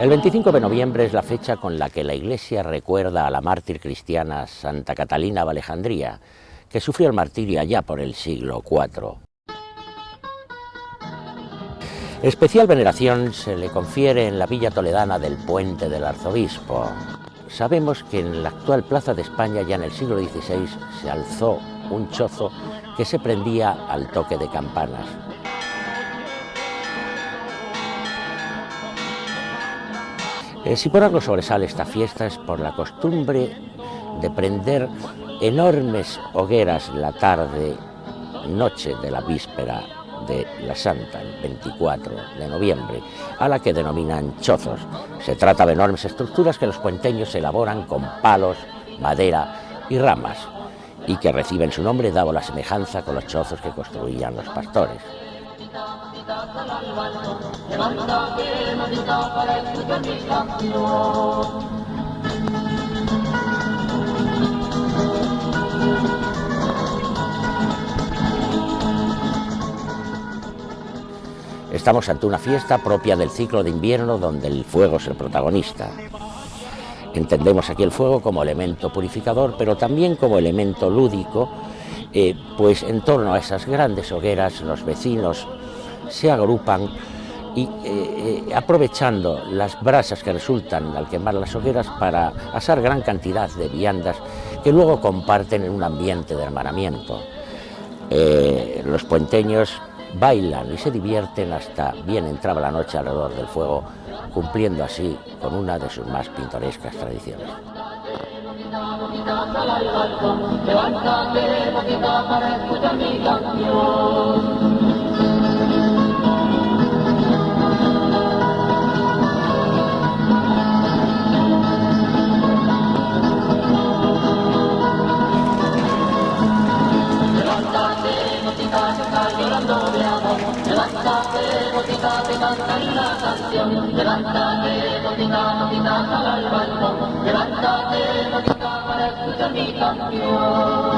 El 25 de noviembre es la fecha con la que la Iglesia recuerda a la mártir cristiana Santa Catalina de Alejandría, que sufrió el martirio allá por el siglo IV. Especial veneración se le confiere en la villa toledana del Puente del Arzobispo. Sabemos que en la actual Plaza de España ya en el siglo XVI se alzó un chozo que se prendía al toque de campanas. Eh, si por algo sobresale esta fiesta es por la costumbre de prender enormes hogueras la tarde, noche de la víspera de la Santa, el 24 de noviembre, a la que denominan chozos. Se trata de enormes estructuras que los puenteños elaboran con palos, madera y ramas, y que reciben su nombre dado la semejanza con los chozos que construían los pastores. Estamos ante una fiesta propia del ciclo de invierno donde el fuego es el protagonista. Entendemos aquí el fuego como elemento purificador, pero también como elemento lúdico, eh, pues en torno a esas grandes hogueras los vecinos se agrupan y eh, eh, aprovechando las brasas que resultan al quemar las hogueras para asar gran cantidad de viandas que luego comparten en un ambiente de hermanamiento. Eh, los puenteños bailan y se divierten hasta bien entraba la noche alrededor del fuego, cumpliendo así con una de sus más pintorescas tradiciones. Te cantan una canción. Levántate, gotita, sal al balcón. Levántate, gotita, para escuchar mi canción.